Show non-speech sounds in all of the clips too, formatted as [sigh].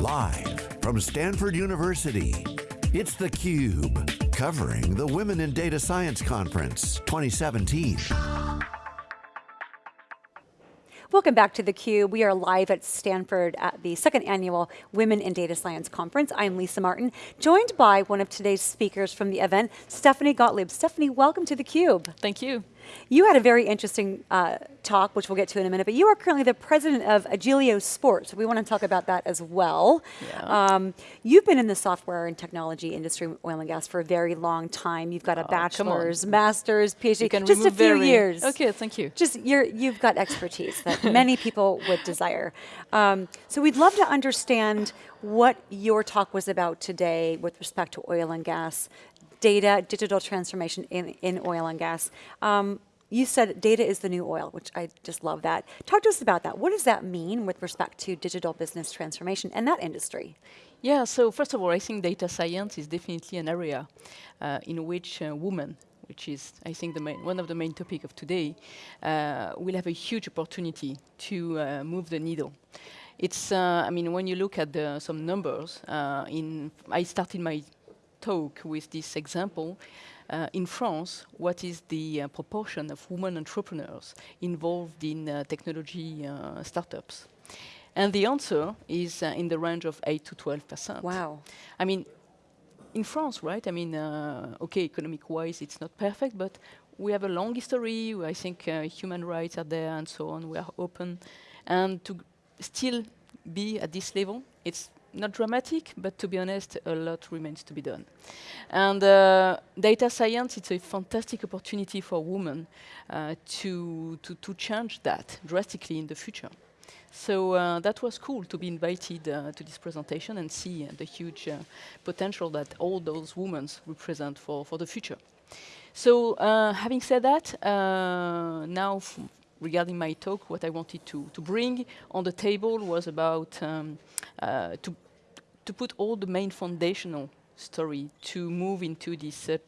Live from Stanford University, it's theCUBE, covering the Women in Data Science Conference 2017. Welcome back to theCUBE. We are live at Stanford at the second annual Women in Data Science Conference. I'm Lisa Martin, joined by one of today's speakers from the event, Stephanie Gottlieb. Stephanie, welcome to theCUBE. Thank you. You had a very interesting uh, talk, which we'll get to in a minute, but you are currently the president of Agilio Sports. We want to talk about that as well. Yeah. Um, you've been in the software and technology industry, oil and gas, for a very long time. You've got a oh, bachelor's, master's, PhD, just a few years. Okay, thank you. Just you're, you've got expertise that [laughs] many people would desire. Um, so we'd love to understand what your talk was about today with respect to oil and gas, data, digital transformation in, in oil and gas. Um, you said data is the new oil, which I just love that. Talk to us about that. What does that mean with respect to digital business transformation and that industry? Yeah, so first of all, I think data science is definitely an area uh, in which uh, women, which is, I think, the main, one of the main topics of today, uh, will have a huge opportunity to uh, move the needle. It's, uh, I mean, when you look at the, some numbers, uh, in I started my talk with this example. Uh, in France, what is the uh, proportion of women entrepreneurs involved in uh, technology uh, startups? And the answer is uh, in the range of 8 to 12 percent. Wow. I mean, in France, right? I mean, uh, okay, economic-wise, it's not perfect, but we have a long history. I think human rights are there and so on. We are open. And to still be at this level, it's not dramatic, but to be honest, a lot remains to be done. And uh, data science, it's a fantastic opportunity for women uh, to, to, to change that drastically in the future. So uh, that was cool to be invited uh, to this presentation and see uh, the huge uh, potential that all those women represent for, for the future. So uh, having said that, uh, now regarding my talk, what I wanted to, to bring on the table was about um, to to put all the main foundational story to move into this uh,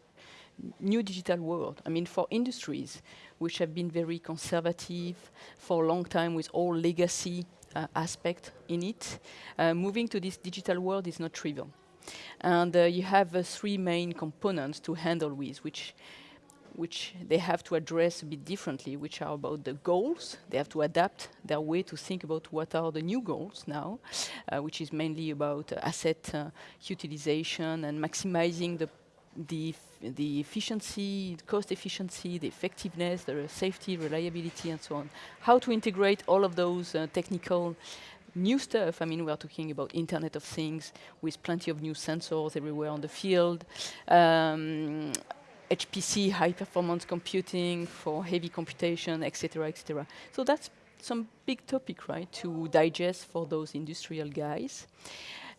new digital world. I mean, for industries which have been very conservative for a long time with all legacy uh, aspect in it, uh, moving to this digital world is not trivial. And uh, you have uh, three main components to handle with, which which they have to address a bit differently, which are about the goals. They have to adapt their way to think about what are the new goals now, uh, which is mainly about asset uh, utilization and maximizing the the, the efficiency, cost efficiency, the effectiveness, the safety, reliability, and so on. How to integrate all of those uh, technical new stuff. I mean, we are talking about Internet of Things with plenty of new sensors everywhere on the field. Um, HPC, high performance computing for heavy computation, etc., etc. So that's some big topic, right, to digest for those industrial guys.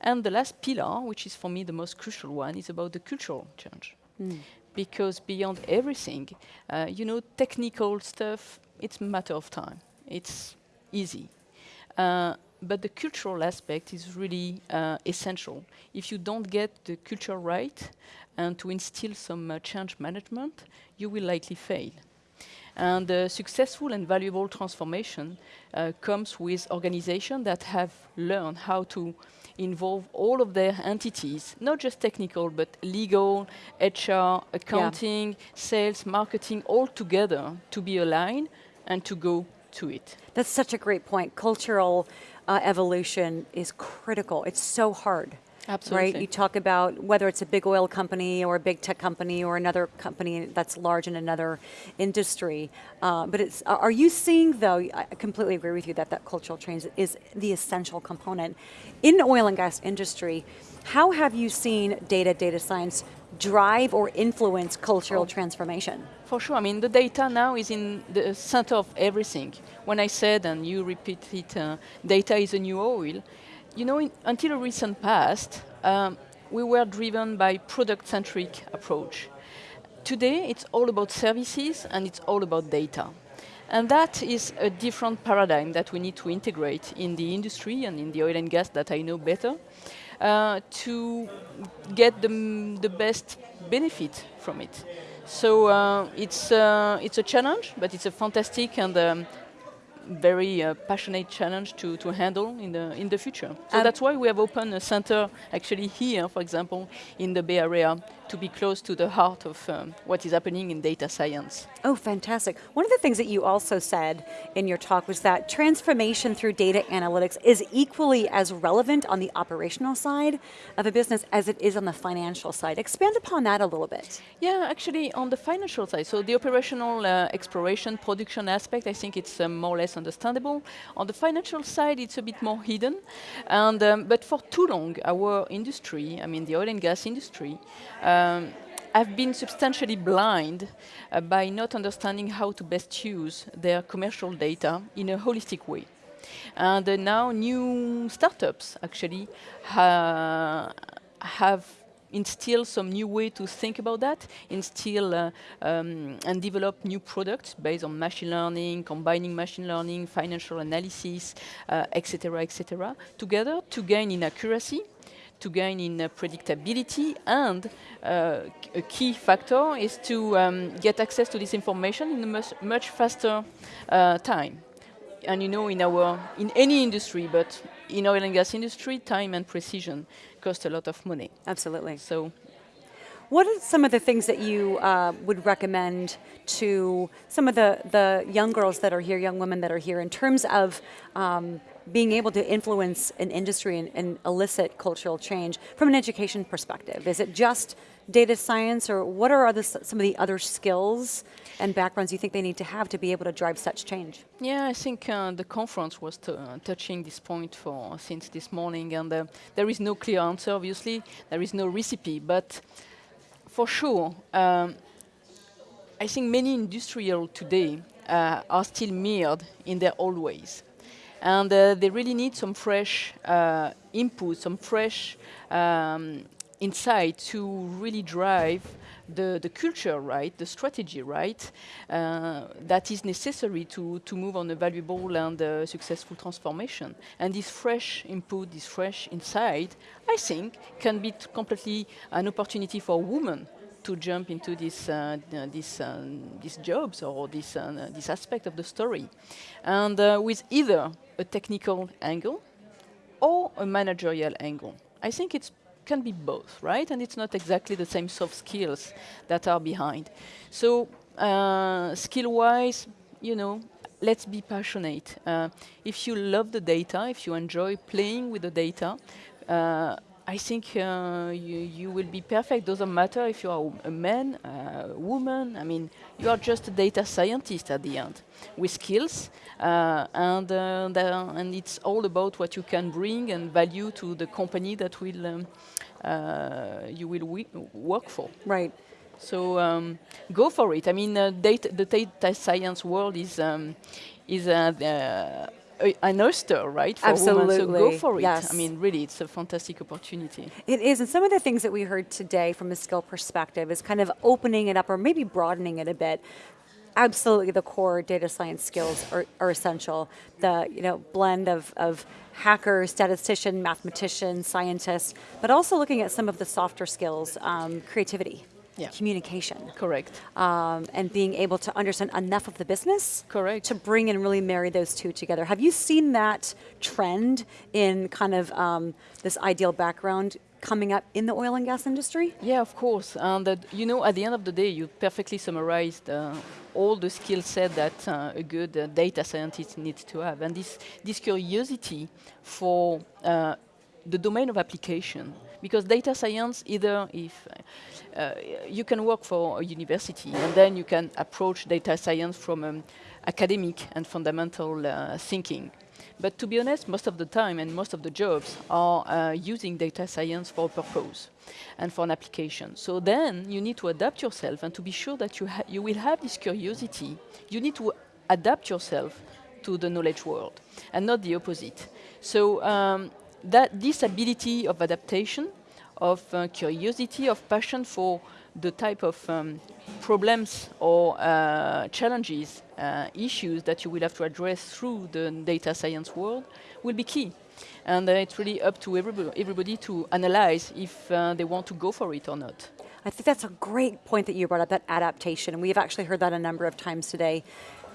And the last pillar, which is for me the most crucial one, is about the cultural change. Mm. Because beyond everything, uh, you know, technical stuff, it's a matter of time. It's easy. Uh, but the cultural aspect is really uh, essential. If you don't get the culture right and to instill some uh, change management, you will likely fail. And uh, successful and valuable transformation uh, comes with organizations that have learned how to involve all of their entities, not just technical, but legal, HR, accounting, yeah. sales, marketing, all together to be aligned and to go to it. That's such a great point. Cultural uh, evolution is critical. It's so hard. Absolutely. Right? You talk about whether it's a big oil company or a big tech company or another company that's large in another industry. Uh, but it's, are you seeing though, I completely agree with you that that cultural change is the essential component. In the oil and gas industry, how have you seen data, data science drive or influence cultural oh. transformation? For sure, I mean the data now is in the center of everything. When I said, and you repeat it, uh, data is a new oil, you know, in, until a recent past, um, we were driven by product-centric approach. Today, it's all about services and it's all about data. And that is a different paradigm that we need to integrate in the industry and in the oil and gas that I know better uh, to get the, the best benefit from it. So uh, it's, uh, it's a challenge, but it's a fantastic and um, very uh, passionate challenge to, to handle in the in the future. So um, that's why we have opened a center actually here, for example, in the Bay Area, to be close to the heart of um, what is happening in data science. Oh, fantastic. One of the things that you also said in your talk was that transformation through data analytics is equally as relevant on the operational side of a business as it is on the financial side. Expand upon that a little bit. Yeah, actually on the financial side, so the operational uh, exploration, production aspect, I think it's uh, more or less understandable. On the financial side, it's a bit more hidden. And, um, but for too long, our industry, I mean the oil and gas industry, um, have been substantially blind uh, by not understanding how to best use their commercial data in a holistic way. And uh, now new startups actually ha have instill some new way to think about that, instill uh, um, and develop new products based on machine learning, combining machine learning, financial analysis, etc., uh, etc., et together to gain in accuracy to gain in uh, predictability and uh, a key factor is to um, get access to this information in a much, much faster uh, time. And you know, in our in any industry, but in oil and gas industry, time and precision cost a lot of money. Absolutely. So what are some of the things that you uh, would recommend to some of the, the young girls that are here, young women that are here, in terms of um, being able to influence an industry and, and, elicit cultural change from an education perspective? Is it just data science or what are some of the other skills and backgrounds you think they need to have to be able to drive such change? Yeah, I think uh, the conference was uh, touching this point for since this morning and uh, there is no clear answer obviously, there is no recipe, but for sure, um, I think many industrial today uh, are still mirrored in their old ways and uh, they really need some fresh uh, input, some fresh um, insight to really drive the, the culture right, the strategy right, uh, that is necessary to, to move on a valuable and uh, successful transformation. And this fresh input, this fresh insight, I think, can be completely an opportunity for women to jump into this, uh, this, uh, these jobs or this, uh, this aspect of the story. And uh, with either a technical angle or a managerial angle. I think it can be both, right? And it's not exactly the same soft skills that are behind. So uh, skill-wise, you know, let's be passionate. Uh, if you love the data, if you enjoy playing with the data, uh, I think uh, you, you will be perfect. Doesn't matter if you are a man, a woman. I mean, you are just a data scientist at the end with skills, uh, and uh, and it's all about what you can bring and value to the company that will um, uh, you will work for. Right. So um, go for it. I mean, uh, data, the data science world is um, is uh, an oyster, right? For Absolutely. Women. So go for it. Yes. I mean, really, it's a fantastic opportunity. It is, and some of the things that we heard today from a skill perspective is kind of opening it up or maybe broadening it a bit. Absolutely, the core data science skills are, are essential. The you know blend of, of hacker, statistician, mathematician, scientist, but also looking at some of the softer skills, um, creativity yeah. communication. Correct. Um, and being able to understand enough of the business. Correct. To bring and really marry those two together. Have you seen that trend in kind of um, this ideal background coming up in the oil and gas industry? Yeah, of course. And uh, you know, at the end of the day, you perfectly summarized uh, all the skill set that uh, a good uh, data scientist needs to have. And this, this curiosity for uh, the domain of application because data science, either if uh, you can work for a university and then you can approach data science from um, academic and fundamental uh, thinking. But to be honest, most of the time and most of the jobs are uh, using data science for a purpose and for an application. So then you need to adapt yourself and to be sure that you, you will have this curiosity, you need to adapt yourself to the knowledge world and not the opposite. So um, that this ability of adaptation, of uh, curiosity, of passion for the type of um, problems or uh, challenges, uh, issues that you will have to address through the data science world will be key. And it's really up to everybody, everybody to analyze if uh, they want to go for it or not. I think that's a great point that you brought up, that adaptation. And we've actually heard that a number of times today.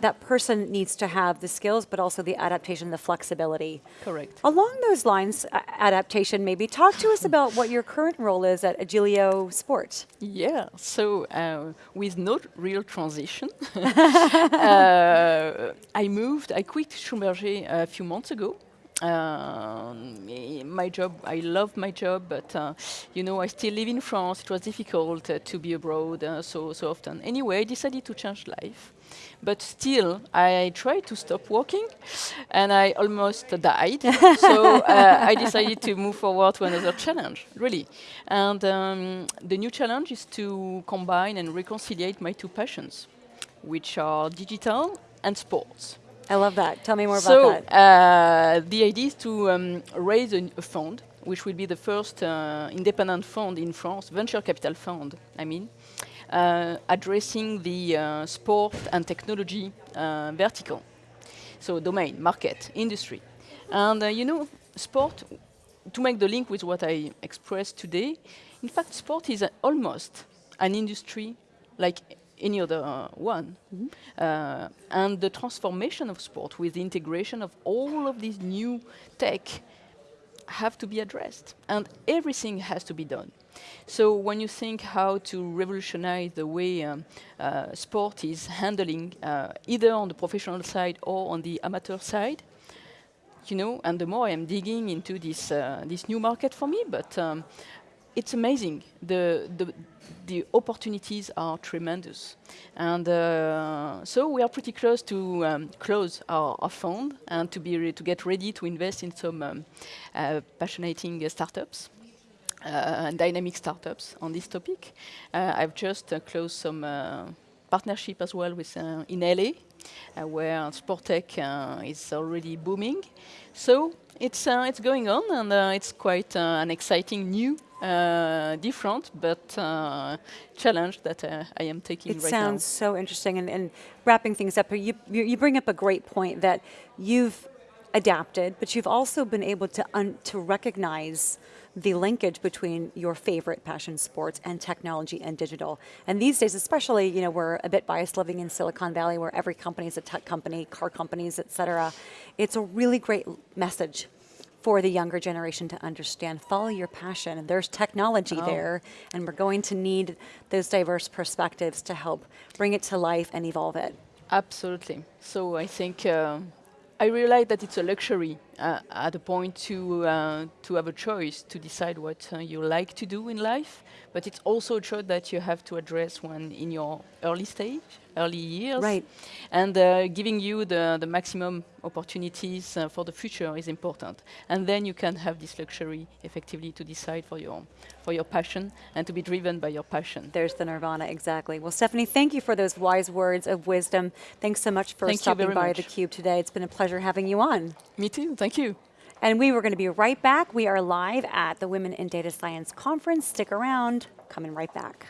That person needs to have the skills, but also the adaptation, the flexibility. Correct. Along those lines, adaptation maybe, talk to us [laughs] about what your current role is at Agilio Sport. Yeah, so uh, with no real transition, [laughs] uh, I moved, I quit Schlumberger a few months ago. Um, my job, I love my job, but uh, you know, I still live in France. It was difficult uh, to be abroad uh, so so often. Anyway, I decided to change life, but still, I tried to stop working, and I almost died. [laughs] so uh, I decided to move forward to another challenge, really. And um, the new challenge is to combine and reconcile my two passions, which are digital and sports. I love that. Tell me more so about that. uh, the idea is to um, raise a, a fund, which will be the first uh, independent fund in France, venture capital fund, I mean, addressing the uh, sport and technology uh, vertical. So domain, market, industry. And uh, you know, sport, to make the link with what I expressed today, in fact, sport is almost an industry like any other uh, one. Uh, and the transformation of sport with the integration of all of these new tech have to be addressed and everything has to be done. So when you think how to revolutionize the way um, uh, sport is handling uh, either on the professional side or on the amateur side you know and the more i'm digging into this uh, this new market for me but um, it's amazing. The, the, the opportunities are tremendous. And uh, so we are pretty close to um, close our, our fund and to, be to get ready to invest in some um, uh, passionating uh, startups. And dynamic startups on this topic. Uh, I've just uh, closed some uh, partnership as well with in LA, where sport tech uh, is already booming. So it's it's going on, and it's quite an exciting new, uh, different but uh, challenge that uh, I am taking It right sounds so interesting. And, and wrapping things up, you, you you bring up a great point that you've adapted, but you've also been able to un, to recognize the linkage between your favorite passion sports and technology and digital. And these days, especially, you know, we're a bit biased living in Silicon Valley, where every company is a tech company, car companies, et cetera. It's a really great message for the younger generation to understand. Follow your passion. There's technology Oh. there, and we're going to need those diverse perspectives to help bring it to life and evolve it. Absolutely. So I think uh, I realize that it's a luxury uh, at a point to uh, to have a choice to decide what uh, you like to do in life, but it's also a choice that you have to address when in your early stage, early years. Right. And uh, giving you the, the maximum opportunities uh, for the future is important. And then you can have this luxury effectively to decide for your for your passion and to be driven by your passion. There's the nirvana, exactly. Well, Stephanie, thank you for those wise words of wisdom. Thanks so much for Thank stopping by much. theCUBE today. It's been a pleasure having you on. Me too. Thank you. And we were going to be right back. We are live at the Women in Data Science Conference. Stick around, coming right back.